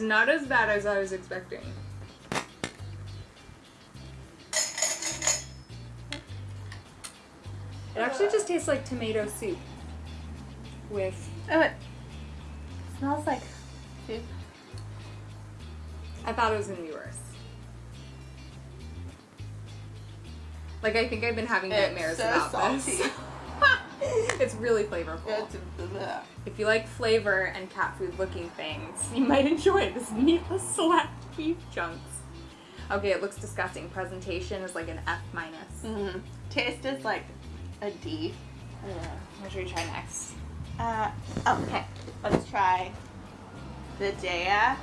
It's not as bad as I was expecting. It actually just tastes like tomato soup with Oh, it smells like soup. I thought it was gonna be worse. Like I think I've been having nightmares so about salty. this. it's really flavorful. If you like flavor and cat food looking things, you might enjoy this meatless slacked beef chunks. Okay, it looks disgusting. Presentation is like an F minus. Mhm. Taste is like a D. What should we try next? Uh, okay, let's try the Daiya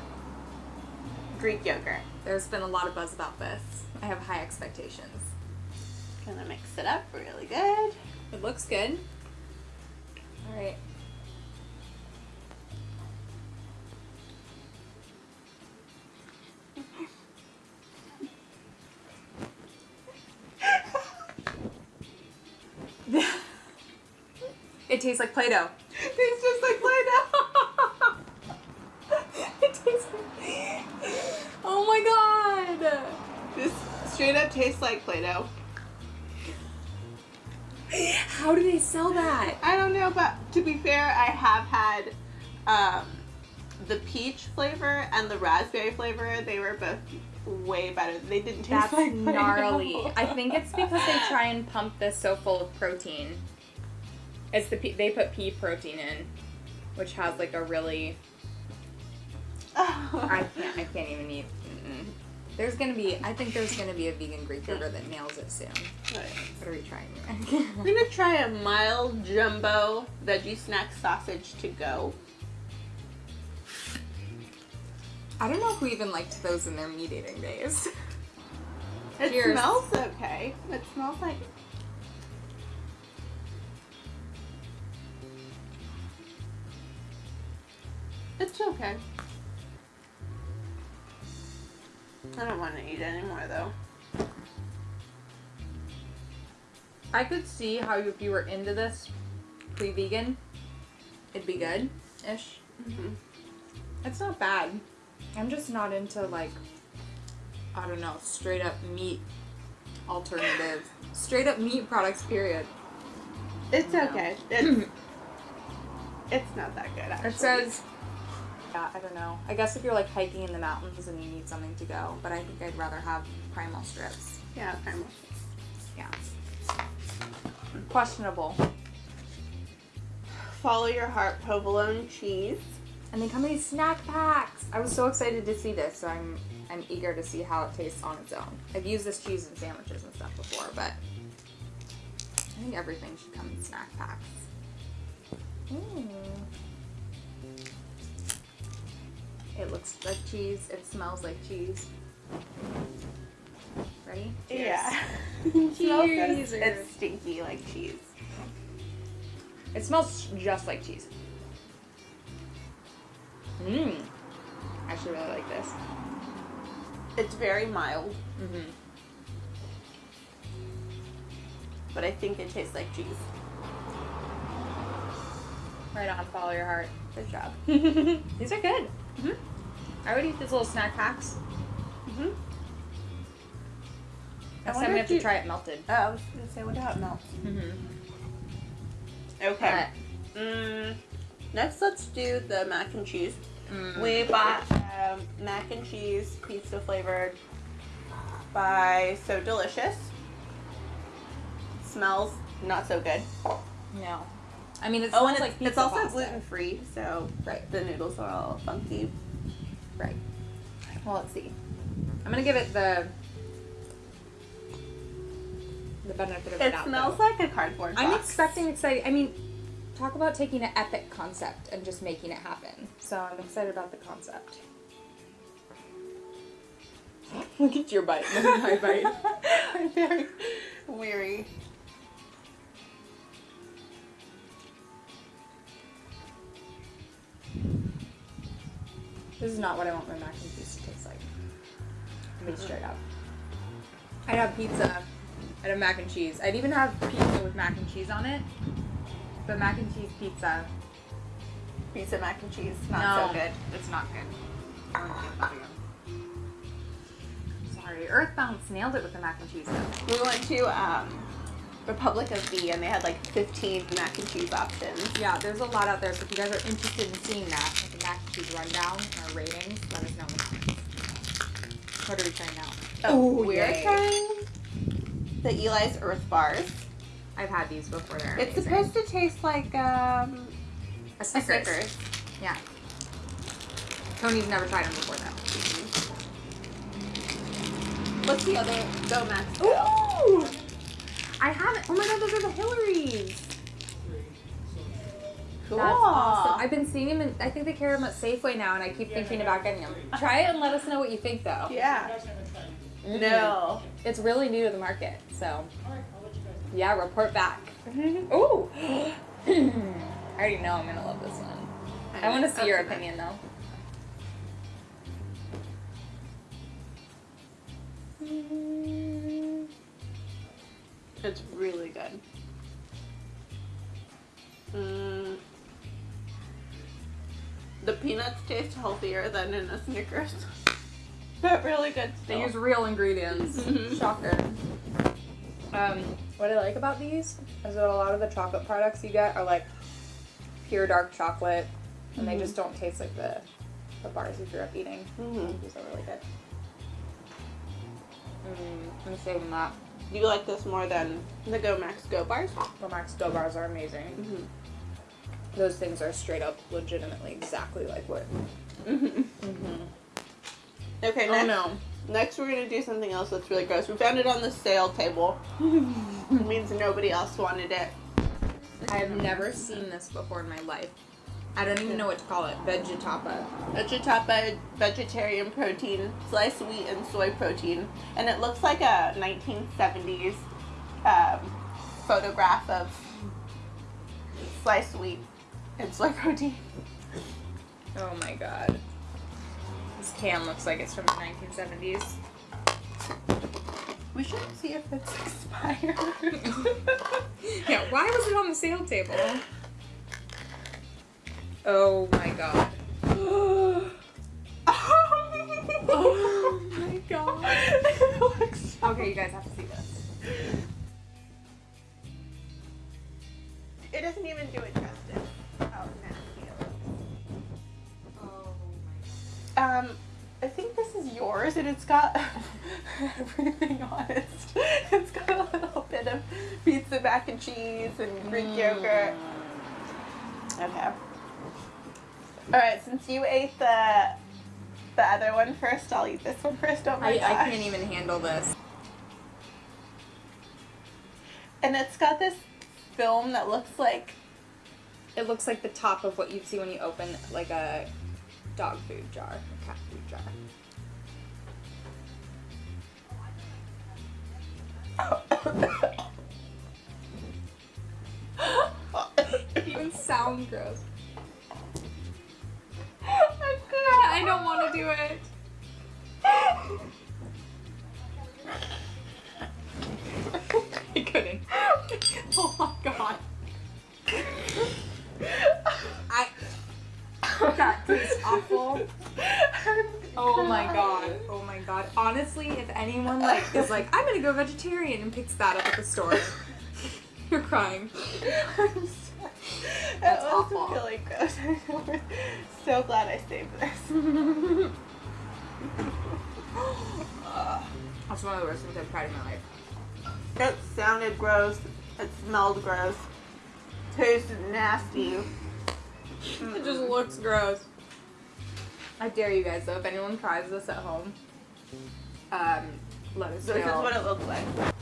Greek yogurt. There's been a lot of buzz about this. I have high expectations. Gonna mix it up really good. It looks good. All right. it tastes like Play-Doh. It Tastes just like Play-Doh. it tastes like... Oh my god! this straight up tastes like Play-Doh. How do they sell that? I don't know, but to be fair, I have had um, the peach flavor and the raspberry flavor. They were both way better. They didn't taste That's like gnarly. I think it's because they try and pump this so full of protein. It's the pea, they put pea protein in, which has like a really I can't I can't even eat. Mm-mm. There's gonna be I think there's gonna be a vegan Greek yogurt that nails it soon. What are we trying? I'm gonna try a mild jumbo veggie snack sausage to go. I don't know who even liked those in their meat eating days. It Cheers. smells okay. It smells like It's okay. I don't want to eat anymore though. I could see how if you were into this pre-vegan, it'd be good ish. Mhm. It's not bad. I'm just not into like I don't know, straight up meat alternative. straight up meat products period. It's okay. It's it's not that good actually. It says yeah, I don't know. I guess if you're like hiking in the mountains and you need something to go, but I think I'd rather have primal strips. yeah, primal. Yeah. Questionable. Follow your heart provolone cheese. And they come in these snack packs. I was so excited to see this, so I'm I'm eager to see how it tastes on its own. I've used this cheese in sandwiches and stuff before, but I think everything should come in snack packs. Mm. It looks like cheese. It smells like cheese. Ready? Yeah. Cheers. Cheers. It's stinky like cheese. It smells just like cheese. Mmm. I actually really like this. It's very mild, Mm-hmm. but I think it tastes like cheese. Right on, follow your heart. Good job. These are good. Mhm. I would eat these little snack packs. Mm-hmm. Next wonder time we have to try it melted. Oh, I was gonna say, what how it melts? Mm-hmm. Okay. Mm, next, let's do the mac and cheese. mm, We bought um, mac and cheese pizza flavored by So Delicious. Smells not so good. no. I mean, it's Oh, and it's, like it's also gluten free, so Right. the noodles are all funky. Right. Well, let's see. I'm gonna give it the the benefit of the It doubt. smells though. like a cardboard box. I'm expecting exciting. I mean, talk about taking an epic concept and just making it happen. So I'm excited about the concept. Look at your bite. Look at my bite. I'm very weary. This is not what I want my mac and cheese to taste like. To be straight up. I'd have pizza. I'd have mac and cheese. I'd even have pizza with mac and cheese on it. But mac and cheese pizza, Pizza mac and cheese, not no, so good. It's not good. Sorry, Earth Balance nailed it with the mac and cheese. though. We went to um, Republic of V and they had like 15 mac and cheese options. Yeah, there's a lot out there. So if you guys are interested in seeing that, like the mac and rundown and our ratings, let us know in the comments. What are we trying now? Oh, Ooh, we're yay. trying the Eli's Earth Bars. I've had these before. They're It's amazing. supposed to taste like um, a a Snickers. Snickers. Yeah. Tony's never tried them before though. What's the other Go Max? Go? Ooh! I haven't. Oh my god, those are the Hillarys. Cool. That's awesome. I've been seeing them, and I think they carry them at Safeway now, and I keep thinking about getting them. Try it and let us know what you think, though. Yeah. No. It's really new to the market, so yeah, report back. Ooh. I already know I'm gonna love this one. I want to see your opinion though. It's really good. Mm. The peanuts taste healthier than in a Snickers. But really good They use real ingredients. Mhm. Shocker. Um, what I like about these is that a lot of the chocolate products you get are like pure dark chocolate, and they Mhm. just don't taste like the the bars you grew up eating. Mhm. These are really good. Mm, I'm saving that. Do you like this more than the Go Max Go bars? The Max Go bars are amazing. Mm-hmm. Those things are straight up, legitimately exactly like what. Mm-hmm. Mm-hmm. Okay, Oh next, no. next we're gonna do something else that's really gross. We found it on the sale table. it means nobody else wanted it. I have never seen this before in my life. I don't even know what to call it. Vegetapa. Vegetapa vegetarian protein, sliced wheat and soy protein, and it looks like a 1970s um, photograph of sliced wheat and soy protein. Oh my god. This can looks like it's from the 1970s. We should see if it's expired. yeah, why was it on the sale table? Oh my god. Oh my god. Okay, you guys have to see this. Cheese, and Greek mm. yogurt. Okay. All right, since you ate the the other one first, I'll eat this one first. Oh my I, I can't even handle this. And it's got this film that looks like It looks like the top of what you'd see when you open like a dog food jar, a cat food jar. It sound gross. I don't want to do it. I couldn't. Oh my god. I. That tastes awful. Oh my god. Oh my god. Honestly, if anyone like is like, I'm gonna go vegetarian and picks that up at the store, you're crying. That's That was awful. really gross. So glad I saved this. That's one of the worst things I've tried in my life. It sounded gross. It smelled gross. Tasted nasty. It just looks gross. I dare you guys though, if anyone tries this at home, um, let us know. This is what it looks like.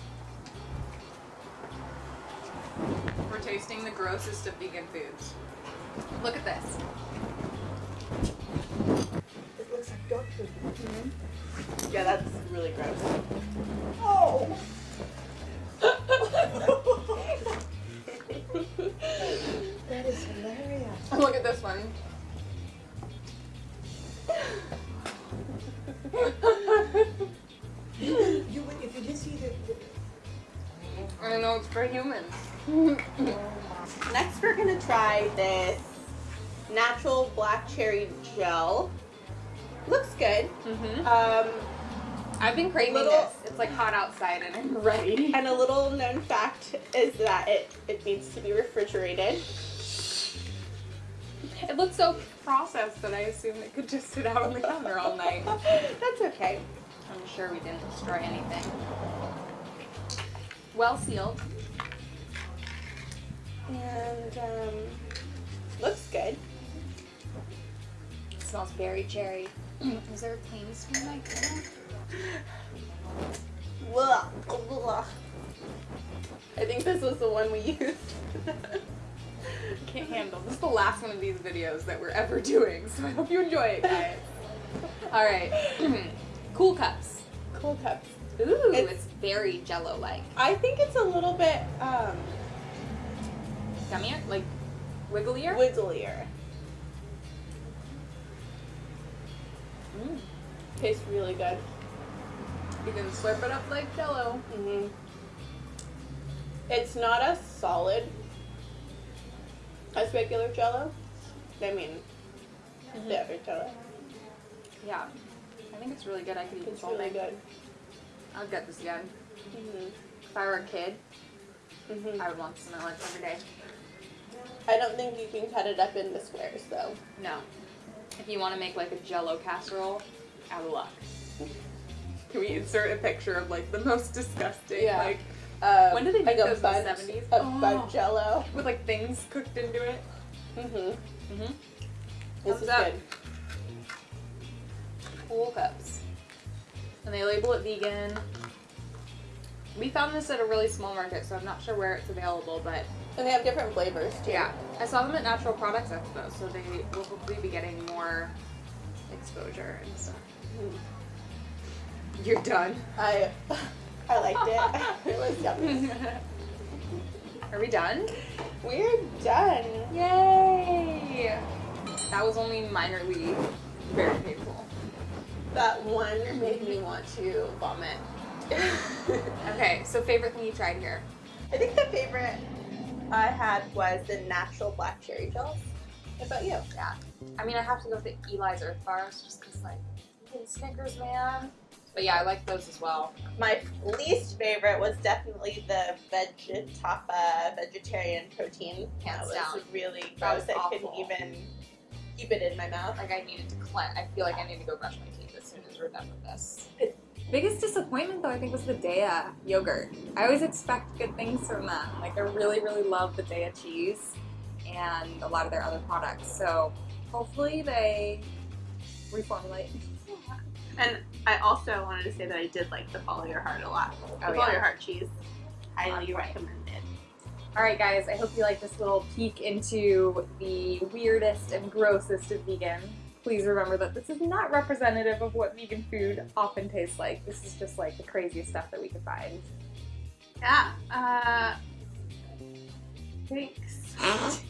Tasting the grossest of vegan foods. Look at this. It looks like dog food. Mm-hmm. Yeah, that's really gross. Oh! that is hilarious. Look at this one. You would, if you did see the. the I know it's for humans. Next, we're gonna try this natural black cherry gel. looks good. Mm-hmm. Um, I've been craving Little- this. It's like hot outside and I'm ready. and a little known fact is that it, it needs to be refrigerated. It looks so processed that I assume it could just sit out on the counter all night. That's okay. I'm sure we didn't destroy anything. Well sealed. And um, looks good. It smells very cherry. Is there a plain spoon? Blah, blah. I think this was the one we used. Can't handle. This is the last one of these videos that we're ever doing, so I hope you enjoy it, guys. All right. cool cups. cool cups. Ooh, It's- it's, very jello-like. I think it's a little bit um, Gummier? Like wigglier? wigglier. Mm. Tastes really good. You can slurp it up like jello. Mm-hmm. It's not as solid as regular Jello. I mean, the other Jello. Yeah. I think it's really good. I could eat It's this all really day. good. I'll get this again. Mm-hmm. If I were a kid, hmm I would want this in my lunch every day. I don't think you can cut it up into squares though. No. If you want to make like a jello casserole, out of luck. Can we insert a picture of like the most disgusting, Yeah. like Um, When did they make a those in the bunch, 70s? A Oh. bunch Jello. with like things cooked into it? Mm hmm Mm-hmm. This Thumbs is up. good. Cool cups. And they label it vegan. We found this at a really small market, so I'm not sure where it's available, but And they have different flavors too. yeah. I saw them at Natural Products Expo, so they will hopefully be getting more exposure and stuff. Mhm. You're done. I I liked it. it was yummy. Are we done? We're done. Yay! That was only minorly very painful. That one made me want to vomit. Okay, so favorite thing you tried here? I think the favorite I had was the natural black cherry gels. What about you? Yeah. I mean, I have to go with the Eli's Earth Bars just because, like, Snickers, man. But yeah, I like those as well. My least favorite was definitely the Vegetapa uh, vegetarian protein. Hands that was down. really gross. I couldn't even keep it in my mouth. Like, I needed to cleanse. I feel like I need to go brush my teeth as soon as we're done with this. Biggest disappointment, though, I think was the Daiya yogurt. I always expect good things from them. Like, I really, really love the Daiya cheese and a lot of their other products. So, hopefully, they reformulate. And I also wanted to say that I did like the Follow Your Heart a lot. Oh, the Follow yeah. Your Heart cheese. Highly point. recommended. All right, guys, I hope you like this little peek into the weirdest and grossest of vegan. Please remember that this is not representative of what vegan food often tastes like. This is just like the craziest stuff that we could find. Yeah. Uh, thanks.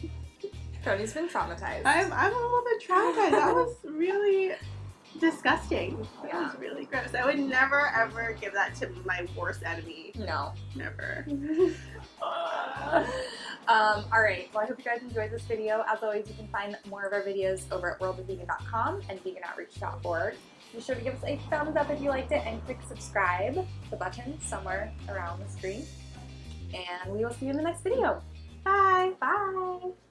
Tony's been traumatized. I'm, I'm a little bit traumatized. That was really disgusting. That Yeah. was really gross. I would never ever give that to my worst enemy. no. Never. um, all right. Well, I hope you guys enjoyed this video. As always, you can find more of our videos over at worldofvegan.com and veganoutreach.org. Be sure to give us a thumbs up if you liked it and click subscribe, the button somewhere around the screen. And we will see you in the next video. Bye. Bye.